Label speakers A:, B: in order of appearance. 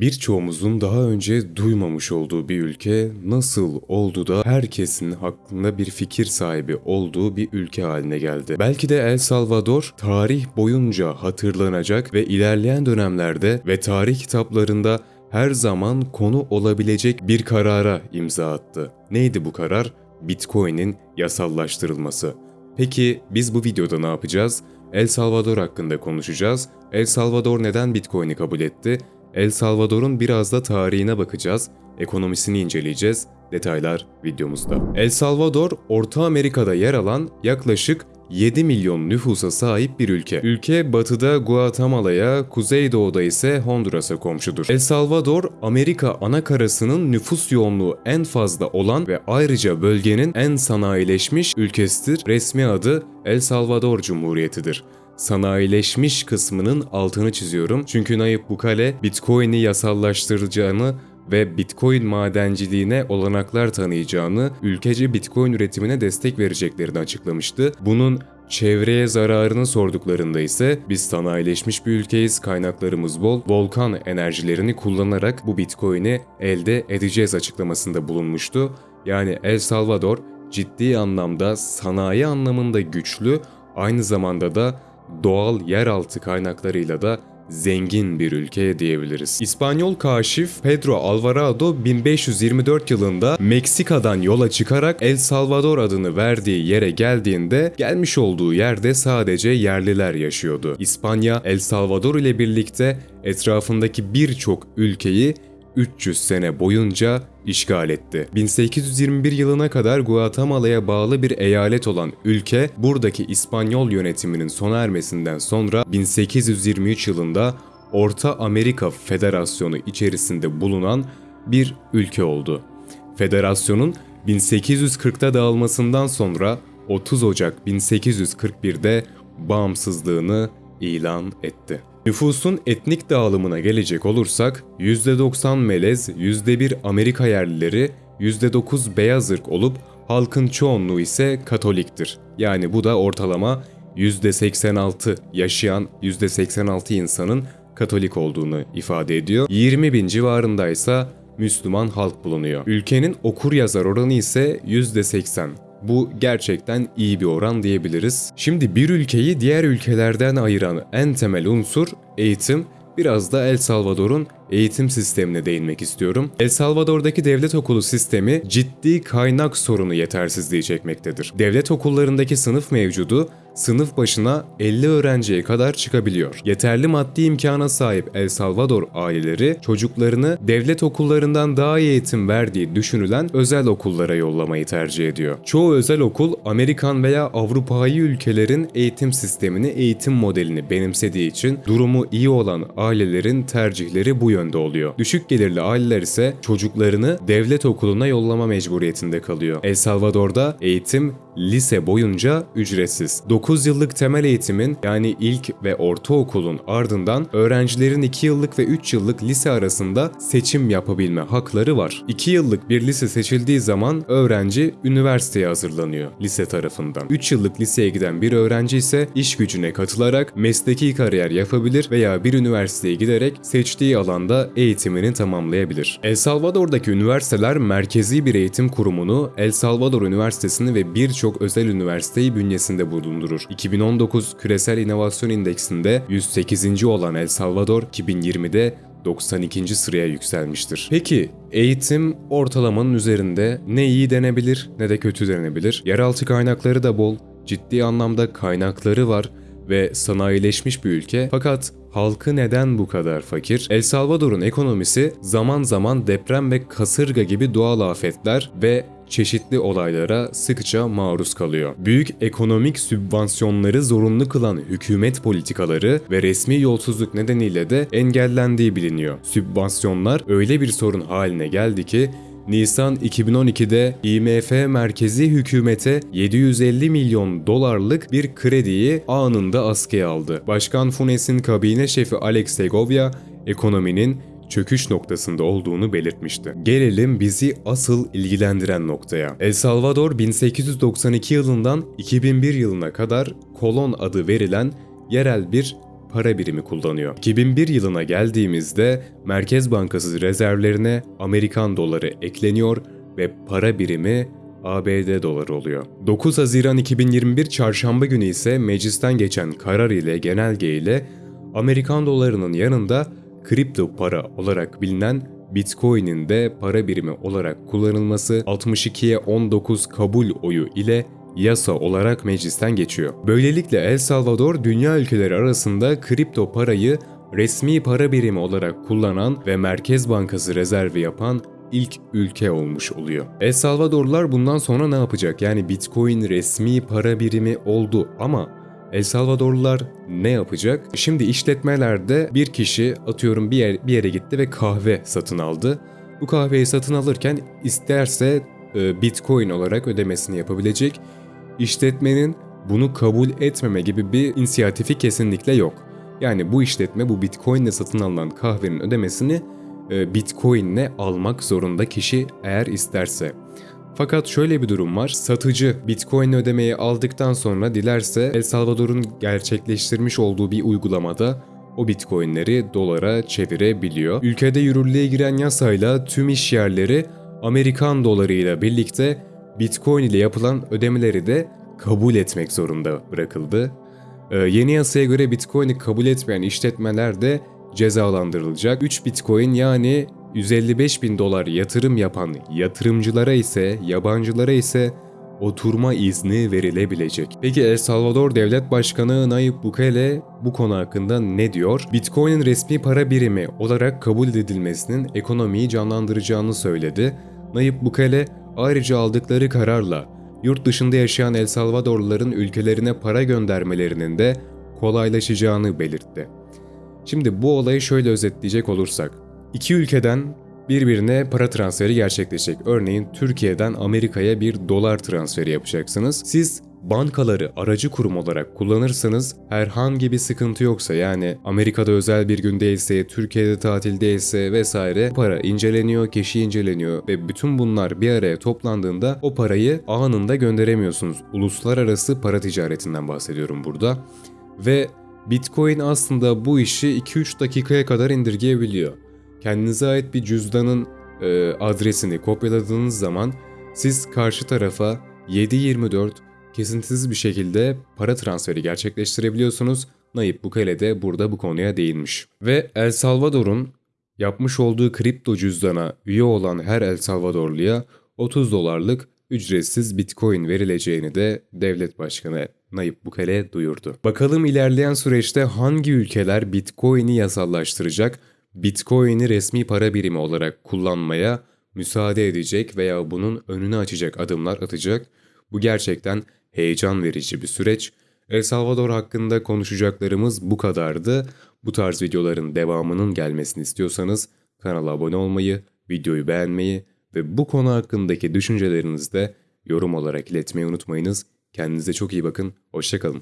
A: Birçoğumuzun daha önce duymamış olduğu bir ülke nasıl oldu da herkesin hakkında bir fikir sahibi olduğu bir ülke haline geldi. Belki de El Salvador tarih boyunca hatırlanacak ve ilerleyen dönemlerde ve tarih kitaplarında her zaman konu olabilecek bir karara imza attı. Neydi bu karar? Bitcoin'in yasallaştırılması. Peki biz bu videoda ne yapacağız? El Salvador hakkında konuşacağız. El Salvador neden Bitcoin'i kabul etti? El Salvador'un biraz da tarihine bakacağız, ekonomisini inceleyeceğiz. Detaylar videomuzda. El Salvador, Orta Amerika'da yer alan yaklaşık 7 milyon nüfusa sahip bir ülke. Ülke batıda Guatemala'ya, kuzeydoğuda ise Honduras'a komşudur. El Salvador, Amerika ana karasının nüfus yoğunluğu en fazla olan ve ayrıca bölgenin en sanayileşmiş ülkesidir. Resmi adı El Salvador Cumhuriyeti'dir sanayileşmiş kısmının altını çiziyorum. Çünkü Nayib Bukele Bitcoin'i yasallaştıracağını ve Bitcoin madenciliğine olanaklar tanıyacağını, ülkece Bitcoin üretimine destek vereceklerini açıklamıştı. Bunun çevreye zararını sorduklarında ise biz sanayileşmiş bir ülkeyiz, kaynaklarımız bol, volkan enerjilerini kullanarak bu Bitcoin'i elde edeceğiz açıklamasında bulunmuştu. Yani El Salvador ciddi anlamda sanayi anlamında güçlü, aynı zamanda da doğal yeraltı kaynaklarıyla da zengin bir ülke diyebiliriz. İspanyol kaşif Pedro Alvarado 1524 yılında Meksika'dan yola çıkarak El Salvador adını verdiği yere geldiğinde gelmiş olduğu yerde sadece yerliler yaşıyordu. İspanya El Salvador ile birlikte etrafındaki birçok ülkeyi 300 sene boyunca işgal etti. 1821 yılına kadar Guatemala'ya bağlı bir eyalet olan ülke, buradaki İspanyol yönetiminin sona ermesinden sonra 1823 yılında Orta Amerika Federasyonu içerisinde bulunan bir ülke oldu. Federasyonun 1840'ta dağılmasından sonra 30 Ocak 1841'de bağımsızlığını ilan etti. Nüfusun etnik dağılımına gelecek olursak %90 melez, %1 Amerika yerlileri, %9 beyaz ırk olup halkın çoğunluğu ise Katoliktir. Yani bu da ortalama %86 yaşayan %86 insanın Katolik olduğunu ifade ediyor. 20 bin civarındaysa Müslüman halk bulunuyor. Ülkenin okur yazar oranı ise %80. Bu gerçekten iyi bir oran diyebiliriz. Şimdi bir ülkeyi diğer ülkelerden ayıran en temel unsur eğitim. Biraz da El Salvador'un eğitim sistemine değinmek istiyorum. El Salvador'daki devlet okulu sistemi ciddi kaynak sorunu yetersizliği çekmektedir. Devlet okullarındaki sınıf mevcudu sınıf başına 50 öğrenciye kadar çıkabiliyor. Yeterli maddi imkana sahip El Salvador aileleri çocuklarını devlet okullarından daha iyi eğitim verdiği düşünülen özel okullara yollamayı tercih ediyor. Çoğu özel okul Amerikan veya Avrupa'yı ülkelerin eğitim sistemini, eğitim modelini benimsediği için durumu iyi olan ailelerin tercihleri bu yönde oluyor. Düşük gelirli aileler ise çocuklarını devlet okuluna yollama mecburiyetinde kalıyor. El Salvador'da eğitim lise boyunca ücretsiz. 9 yıllık temel eğitimin yani ilk ve ortaokulun ardından öğrencilerin 2 yıllık ve 3 yıllık lise arasında seçim yapabilme hakları var. 2 yıllık bir lise seçildiği zaman öğrenci üniversiteye hazırlanıyor lise tarafından. 3 yıllık liseye giden bir öğrenci ise iş gücüne katılarak mesleki kariyer yapabilir veya bir üniversiteye giderek seçtiği alanda eğitimini tamamlayabilir. El Salvador'daki üniversiteler merkezi bir eğitim kurumunu El Salvador Üniversitesi'ni ve birçok özel üniversiteyi bünyesinde bulundurur. 2019 Küresel İnovasyon İndeksinde 108. olan El Salvador 2020'de 92. sıraya yükselmiştir. Peki eğitim ortalamanın üzerinde ne iyi denebilir ne de kötü denebilir. Yeraltı kaynakları da bol, ciddi anlamda kaynakları var ve sanayileşmiş bir ülke fakat halkı neden bu kadar fakir? El Salvador'un ekonomisi zaman zaman deprem ve kasırga gibi doğal afetler ve çeşitli olaylara sıkça maruz kalıyor. Büyük ekonomik sübvansiyonları zorunlu kılan hükümet politikaları ve resmi yolsuzluk nedeniyle de engellendiği biliniyor. Sübvansiyonlar öyle bir sorun haline geldi ki Nisan 2012'de IMF merkezi hükümete 750 milyon dolarlık bir krediyi anında askıya aldı. Başkan Funes'in kabine şefi Alex Segovia, ekonominin çöküş noktasında olduğunu belirtmişti. Gelelim bizi asıl ilgilendiren noktaya. El Salvador 1892 yılından 2001 yılına kadar kolon adı verilen yerel bir para birimi kullanıyor. 2001 yılına geldiğimizde Merkez Bankası rezervlerine Amerikan doları ekleniyor ve para birimi ABD doları oluyor. 9 Haziran 2021 çarşamba günü ise meclisten geçen karar ile genelge ile Amerikan dolarının yanında kripto para olarak bilinen Bitcoin'in de para birimi olarak kullanılması 62'ye 19 kabul oyu ile yasa olarak meclisten geçiyor. Böylelikle El Salvador dünya ülkeleri arasında kripto parayı resmi para birimi olarak kullanan ve Merkez Bankası rezervi yapan ilk ülke olmuş oluyor. El Salvadorlular bundan sonra ne yapacak? Yani Bitcoin resmi para birimi oldu ama El Salvadorlular ne yapacak? Şimdi işletmelerde bir kişi atıyorum bir, yer, bir yere gitti ve kahve satın aldı. Bu kahveyi satın alırken isterse e, Bitcoin olarak ödemesini yapabilecek. İşletmenin bunu kabul etmeme gibi bir inisiyatifi kesinlikle yok. Yani bu işletme bu Bitcoin ile satın alınan kahvenin ödemesini e, Bitcoin ile almak zorunda kişi eğer isterse. Fakat şöyle bir durum var. Satıcı Bitcoin ödemeyi aldıktan sonra dilerse El Salvador'un gerçekleştirmiş olduğu bir uygulamada o Bitcoin'leri dolara çevirebiliyor. Ülkede yürürlüğe giren yasayla tüm iş yerleri Amerikan dolarıyla birlikte Bitcoin ile yapılan ödemeleri de kabul etmek zorunda bırakıldı. Ee, yeni yasaya göre Bitcoin'i kabul etmeyen işletmeler de cezalandırılacak. 3 Bitcoin yani 155 bin dolar yatırım yapan yatırımcılara ise yabancılara ise oturma izni verilebilecek. Peki El Salvador Devlet Başkanı Nayib Bukele bu konu hakkında ne diyor? Bitcoin'in resmi para birimi olarak kabul edilmesinin ekonomiyi canlandıracağını söyledi. Nayib Bukele ayrıca aldıkları kararla yurt dışında yaşayan El Salvadorluların ülkelerine para göndermelerinin de kolaylaşacağını belirtti. Şimdi bu olayı şöyle özetleyecek olursak, iki ülkeden birbirine para transferi gerçekleşecek. Örneğin Türkiye'den Amerika'ya bir dolar transferi yapacaksınız. Siz bankaları aracı kurum olarak kullanırsanız herhangi bir sıkıntı yoksa yani Amerika'da özel bir gün değilse, Türkiye'de tatil değilse vesaire para inceleniyor, kişi inceleniyor ve bütün bunlar bir araya toplandığında o parayı anında gönderemiyorsunuz. Uluslararası para ticaretinden bahsediyorum burada. Ve Bitcoin aslında bu işi 2-3 dakikaya kadar indirgeyebiliyor. Kendinize ait bir cüzdanın e, adresini kopyaladığınız zaman siz karşı tarafa 7-24 kesintisiz bir şekilde para transferi gerçekleştirebiliyorsunuz. Nayib Bukele de burada bu konuya değinmiş. Ve El Salvador'un yapmış olduğu kripto cüzdana üye olan her El Salvadorluya 30 dolarlık ücretsiz Bitcoin verileceğini de devlet başkanı Nayib Bukele duyurdu. Bakalım ilerleyen süreçte hangi ülkeler Bitcoin'i yasallaştıracak, Bitcoin'i resmi para birimi olarak kullanmaya müsaade edecek veya bunun önünü açacak adımlar atacak. Bu gerçekten heyecan verici bir süreç. El Salvador hakkında konuşacaklarımız bu kadardı. Bu tarz videoların devamının gelmesini istiyorsanız kanala abone olmayı, videoyu beğenmeyi ve bu konu hakkındaki düşüncelerinizi de yorum olarak iletmeyi unutmayınız. Kendinize çok iyi bakın, hoşçakalın.